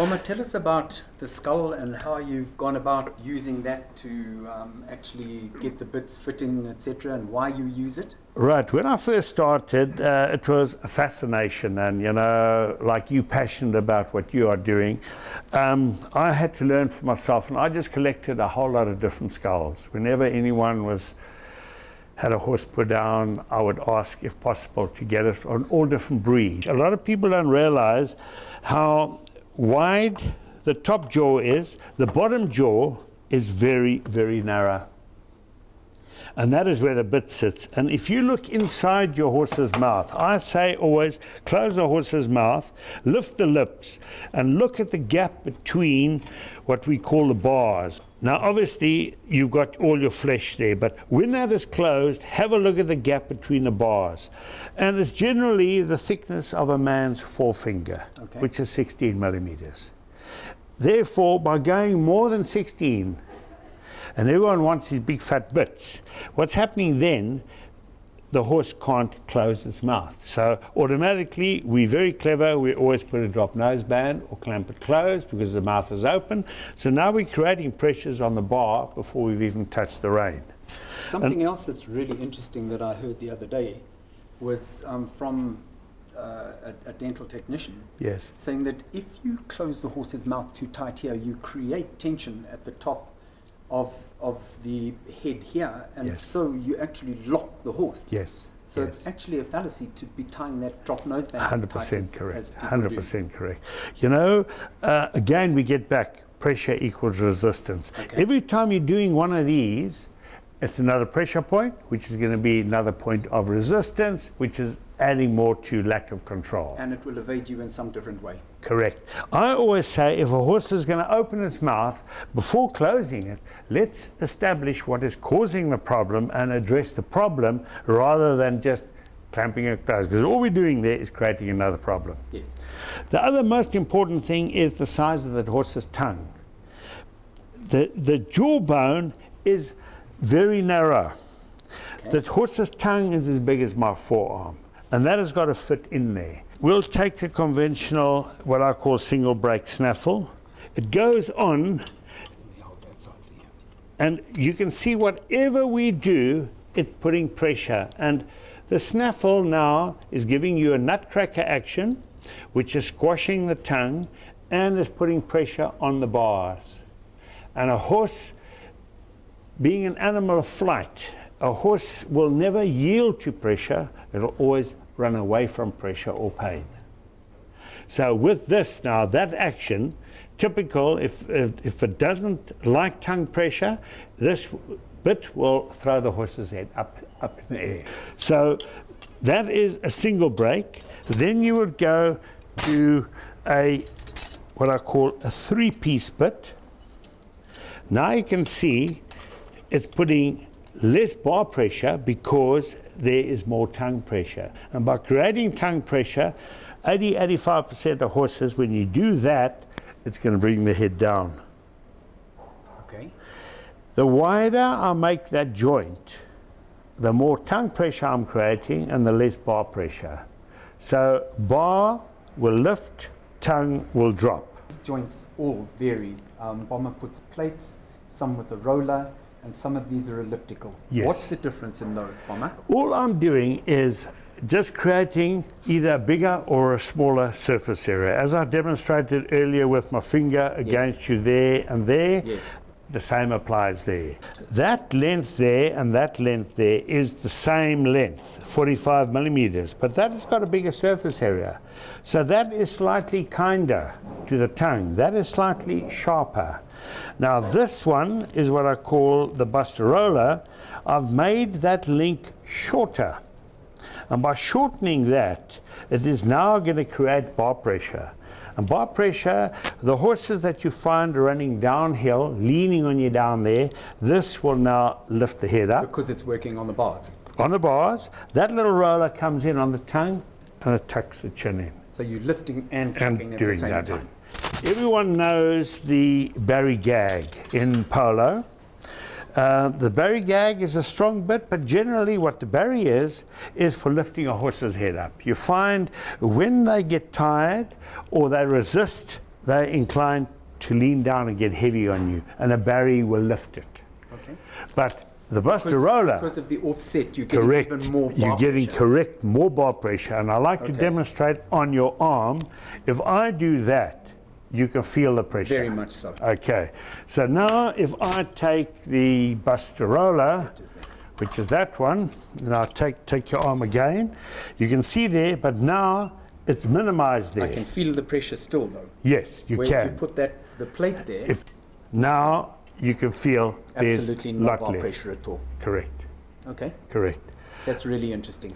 Bomber, tell us about the skull and how you've gone about using that to um, actually get the bits fitting, etc., and why you use it. Right. When I first started, uh, it was a fascination, and you know, like you, passionate about what you are doing. Um, I had to learn for myself, and I just collected a whole lot of different skulls. Whenever anyone was had a horse put down, I would ask if possible to get it on all different breeds. A lot of people don't realize how wide the top jaw is, the bottom jaw is very, very narrow. And that is where the bit sits. And if you look inside your horse's mouth, I say always close the horse's mouth, lift the lips, and look at the gap between what we call the bars. Now, obviously, you've got all your flesh there, but when that is closed, have a look at the gap between the bars. And it's generally the thickness of a man's forefinger, okay. which is 16 millimeters. Therefore, by going more than 16, and everyone wants these big fat bits, what's happening then the horse can't close its mouth. So automatically, we're very clever. We always put a drop nose band or clamp it closed because the mouth is open. So now we're creating pressures on the bar before we've even touched the rein. Something and else that's really interesting that I heard the other day was um, from uh, a, a, dental technician. Yes. Saying that if you close the horse's mouth too tight here, you create tension at the top of of the head here, and yes. so you actually lock the horse. Yes. So yes. it's actually a fallacy to be tying that drop nose band. Hundred percent correct. Hundred percent correct. You know, uh, again, we get back pressure equals resistance. Okay. Every time you're doing one of these, it's another pressure point, which is going to be another point of resistance, which is adding more to lack of control. And it will evade you in some different way. Correct. I always say if a horse is going to open its mouth, before closing it, let's establish what is causing the problem and address the problem rather than just clamping it closed. Because all we're doing there is creating another problem. Yes. The other most important thing is the size of the horse's tongue. The, the jawbone is very narrow. The horse's tongue is as big as my forearm, and that has got to fit in there. We'll take the conventional, what I call single break snaffle. It goes on, and you can see whatever we do, it's putting pressure. And the snaffle now is giving you a nutcracker action, which is squashing the tongue and is putting pressure on the bars. And a horse being an animal of flight, a horse will never yield to pressure, it'll always run away from pressure or pain. So with this now, that action, typical, if, if, if it doesn't like tongue pressure, this bit will throw the horse's head up, up in the air. So that is a single break. Then you would go to a, what I call a three-piece bit. Now you can see it's putting less bar pressure because there is more tongue pressure. And by creating tongue pressure, 80 85% of horses, when you do that, it's going to bring the head down. Okay. The wider I make that joint, the more tongue pressure I'm creating and the less bar pressure. So bar will lift, tongue will drop. These joints all vary. Um, Bomber puts plates, some with a roller, and some of these are elliptical. Yes. What's the difference in those, Bomber? All I'm doing is just creating either a bigger or a smaller surface area. As I demonstrated earlier with my finger against yes. you there and there, yes. the same applies there. That length there and that length there is the same length, 45 millimeters, but that has got a bigger surface area. So that is slightly kinder to the tongue. That is slightly sharper. Now this one is what I call the Buster Roller. I've made that link shorter. And by shortening that, it is now going to create bar pressure. And bar pressure, the horses that you find running downhill, leaning on you down there, this will now lift the head up. Because it's working on the bars. On the bars. That little roller comes in on the tongue and it tucks the chin in. So you're lifting and tucking and at the same that time. Everyone knows the Barry gag in polo. Uh, the Barry gag is a strong bit, but generally what the Barry is, is for lifting a horse's head up. You find when they get tired or they resist they're inclined to lean down and get heavy on you, and a Barry will lift it. Okay. But the Buster Roller, Because of the offset, you're getting correct, even more you're getting pressure. correct more bar pressure, and I like to demonstrate on your arm. If I do that, you can feel the pressure. Very much so. Okay, so now if I take the Buster Roller, which is that one, and I'll take, take your arm again, you can see there, but now it's minimized there. I can feel the pressure still though. Yes, you can. Where if you put that the plate there, If now you can feel there's absolutely no lot bar less. pressure at all. Correct, Okay, correct. that's really interesting.